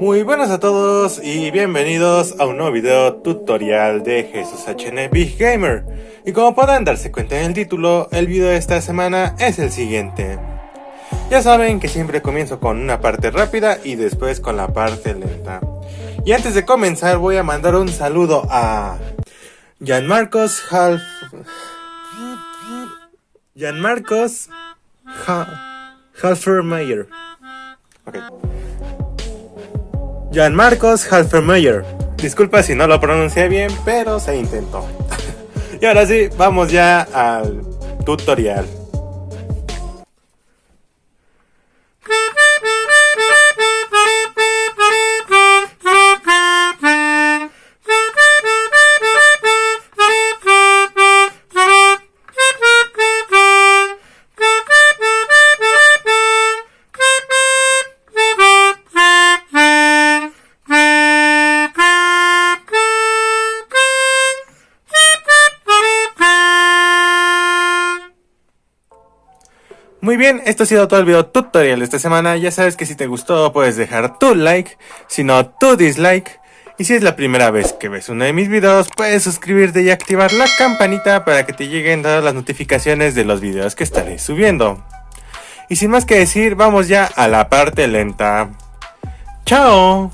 Muy buenas a todos y bienvenidos a un nuevo video tutorial de Jesús HN Big Gamer. Y como podrán darse cuenta en el título, el video de esta semana es el siguiente. Ya saben que siempre comienzo con una parte rápida y después con la parte lenta. Y antes de comenzar voy a mandar un saludo a Gianmarcos Half... Gianmarcos ha... Halfermeyer. Okay. Jan Marcos Halfermeyer. Disculpa si no lo pronuncié bien, pero se intentó. y ahora sí, vamos ya al tutorial. Muy bien, esto ha sido todo el video tutorial de esta semana. Ya sabes que si te gustó puedes dejar tu like, si no tu dislike. Y si es la primera vez que ves uno de mis videos, puedes suscribirte y activar la campanita para que te lleguen todas las notificaciones de los videos que estaré subiendo. Y sin más que decir, vamos ya a la parte lenta. ¡Chao!